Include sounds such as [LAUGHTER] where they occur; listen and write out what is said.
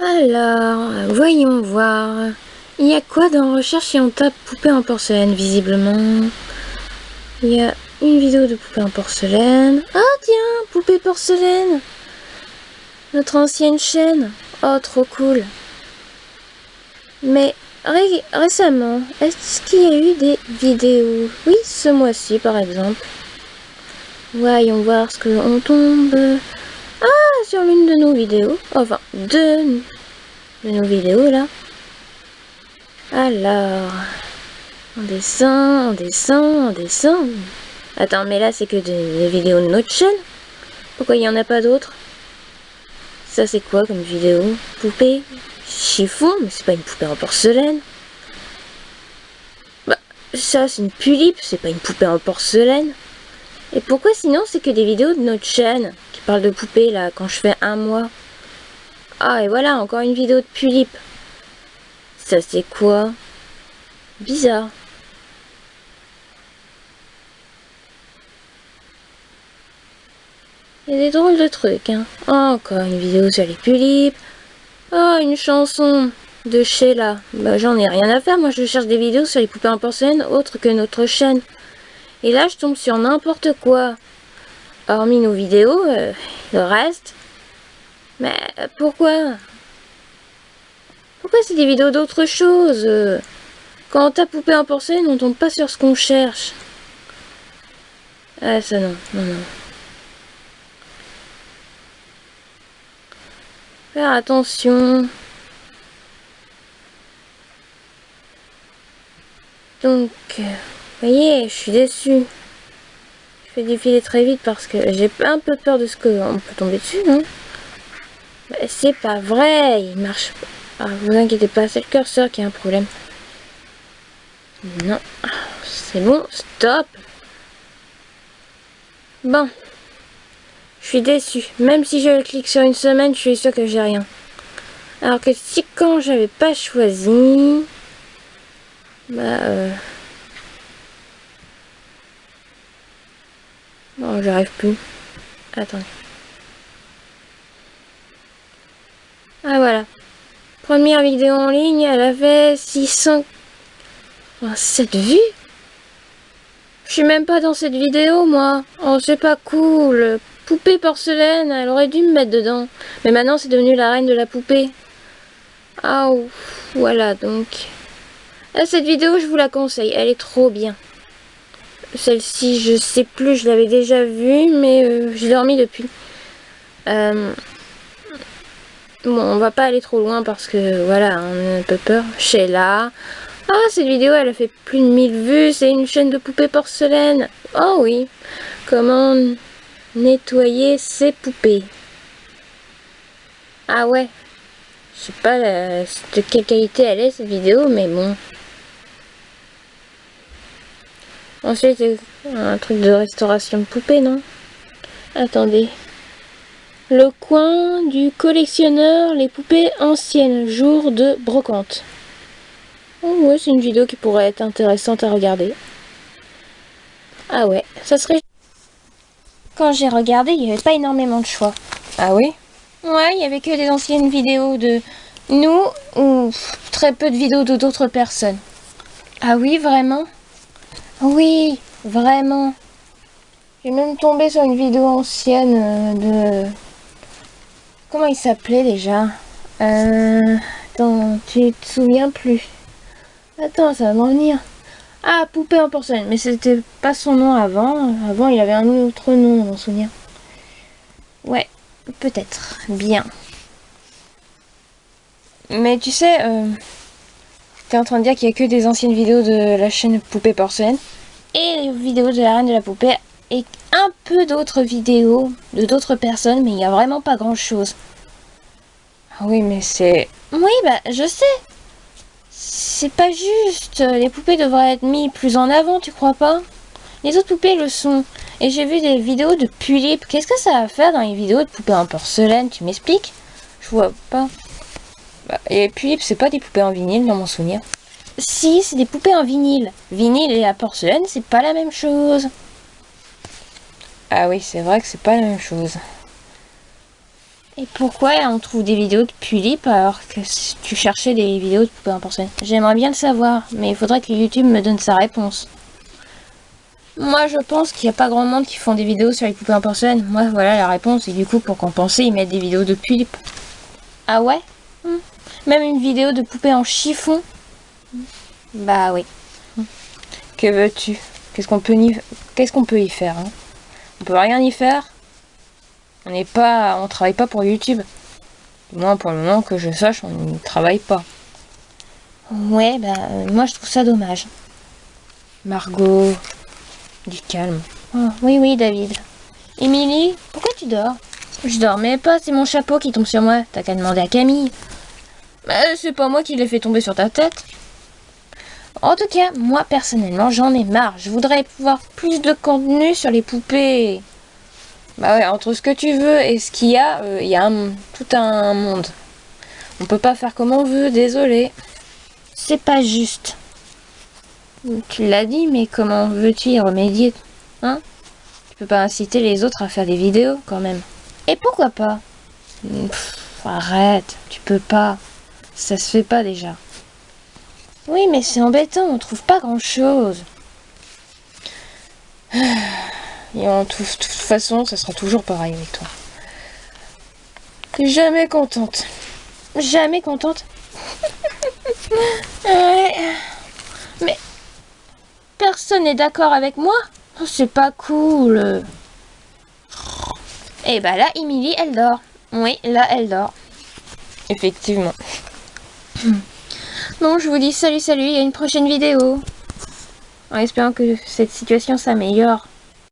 Alors, voyons voir. Il y a quoi dans recherche si on tape poupée en porcelaine, visiblement Il y a une vidéo de poupée en porcelaine. Ah tiens, poupée porcelaine Notre ancienne chaîne. Oh, trop cool. Mais récemment, est-ce qu'il y a eu des vidéos? Oui, ce mois-ci par exemple. Voyons voir ce que l'on tombe. Sur l'une de nos vidéos. Enfin, deux de nos vidéos là. Alors, on descend, on descend, on descend. Attends, mais là c'est que des, vidéos de notre chaîne. Pourquoi il n'y en a pas d'autres? Ça c'est quoi comme vidéo? Poupée? Chiffon? Mais c'est pas une poupée en porcelaine. Bah, ça c'est une pulipe, c'est pas une poupée en porcelaine. Et pourquoi sinon c'est que des vidéos de notre chaîne? Qui parlent de poupées là quand je fais un mois Ah et voilà encore une vidéo de Pulip. Ça c'est quoi? Bizarre. Il y a des drôles de trucs hein. encore une vidéo sur les Pulip. Oh une chanson de Sheila. Bah j'en ai rien à faire, moi je cherche des vidéos sur les poupées en porcelaine autres que notre chaîne. Et là, je tombe sur n'importe quoi. Hormis nos vidéos, euh, le reste. Mais pourquoi? Pourquoi c'est des vidéos d'autre chose Quand on tape poupée en porcelaine, on tombe pas sur ce qu'on cherche. Ah, ça non, non, non. Faire attention. Donc... Euh, vous voyez, je suis déçue. Défiler très vite parce que j'ai un peu peur de ce qu'on peut tomber dessus, non C'est pas vrai, il marche pas. Ah, vous inquiétez pas, c'est le curseur qui a un problème. Non, c'est bon, stop. Bon, je suis déçue. Même si je clique sur une semaine, je suis sûre que j'ai rien. Alors que si quand j'avais pas choisi, bah euh, Non, j'arrive plus. Attendez. Ah voilà. Première vidéo en ligne, elle avait 600... cette vues Je suis même pas dans cette vidéo, moi. Oh, c'est pas cool. Poupée porcelaine, elle aurait dû me mettre dedans. Mais maintenant, c'est devenu la reine de la poupée. Ah, voilà, donc... Ah, cette vidéo, je vous la conseille. Elle est trop bien. Celle-ci, je sais plus, je l'avais déjà vue, mais euh, j'ai dormi depuis. Euh, bon, on va pas aller trop loin parce que, voilà, on a un peu peur. Sheila. Ah, cette vidéo, elle a fait plus de 1000 vues. C'est une chaîne de poupées porcelaine. Oh oui. Comment nettoyer ses poupées? Ah ouais. Je sais pas de quelle qualité elle est, cette vidéo, mais bon. Ensuite, un truc de restauration de poupées, non? Attendez. Le coin du collectionneur, les poupées anciennes, jour de brocante. Oh ouais, c'est une vidéo qui pourrait être intéressante à regarder. Ah ouais, ça serait... Quand j'ai regardé, il n'y avait pas énormément de choix. Ah oui? Ouais, il n'y avait que des anciennes vidéos de nous ou très peu de vidéos de d'autres personnes. Ah oui, vraiment? Oui, vraiment. J'ai même tombé sur une vidéo ancienne euh, de... Comment il s'appelait déjà? Euh... Attends, tu te souviens plus Attends, ça va m'en venir. Ah, Poupée en porcelaine. Mais c'était pas son nom avant. Avant, il avait un autre nom, mon souvenir. Ouais, peut-être. Bien. Mais tu sais, euh, T'es en train de dire qu'il y a que des anciennes vidéos de la chaîne Poupée Porcelaine et les vidéos de la Reine de la Poupée et un peu d'autres vidéos de d'autres personnes, mais il n'y a vraiment pas grand chose. Ah oui, mais c'est... Oui, bah, je sais. C'est pas juste. Les poupées devraient être mises plus en avant, tu crois pas? Les autres poupées le sont. Et j'ai vu des vidéos de Pulip. Qu'est-ce que ça va faire dans les vidéos de poupées en porcelaine? Tu m'expliques? Je vois pas. Bah, et puis, c'est pas des poupées en vinyle dans mon souvenir. Si, c'est des poupées en vinyle. Vinyle et la porcelaine, c'est pas la même chose. Ah oui, c'est vrai que c'est pas la même chose. Et pourquoi on trouve des vidéos de Pulip alors que tu cherchais des vidéos de poupées en porcelaine? J'aimerais bien le savoir, mais il faudrait que YouTube me donne sa réponse. Moi, je pense qu'il n'y a pas grand monde qui font des vidéos sur les poupées en porcelaine. Moi, voilà la réponse. Et du coup, pour compenser, ils mettent des vidéos de Pulip. Ah ouais? Même une vidéo de poupées en chiffon Bah oui. Que veux-tu? Qu'est-ce qu'on peut, Qu'est-ce qu'on peut y faire hein? On peut rien y faire on n'est pas, on travaille pas pour YouTube. Du moins pour le moment que je sache, on ne travaille pas. Ouais, bah moi je trouve ça dommage. Margot, du calme. Oh, oui, oui, David. Émilie, pourquoi tu dors? Je dormais pas, c'est mon chapeau qui tombe sur moi. T'as qu'à demander à Camille. Bah, c'est pas moi qui l'ai fait tomber sur ta tête. En tout cas, moi personnellement, j'en ai marre. Je voudrais pouvoir plus de contenu sur les poupées. Bah ouais, entre ce que tu veux et ce qu'il y a, euh, il y a tout un monde. On peut pas faire comme on veut, désolé. C'est pas juste. Tu l'as dit, mais comment veux-tu y remédier Hein? Tu peux pas inciter les autres à faire des vidéos, quand même. Et pourquoi pas? Arrête, tu peux pas. Ça se fait pas déjà. Oui, mais c'est embêtant, on trouve pas grand-chose. Et en toute façon, ça sera toujours pareil avec toi. Jamais contente. Jamais contente. [LAUGHS] Mais personne n'est d'accord avec moi. C'est pas cool. Et eh bah ben là, Emily, elle dort. Oui, là, elle dort. Effectivement. Bon, je vous dis salut, salut, à une prochaine vidéo. En espérant que cette situation s'améliore.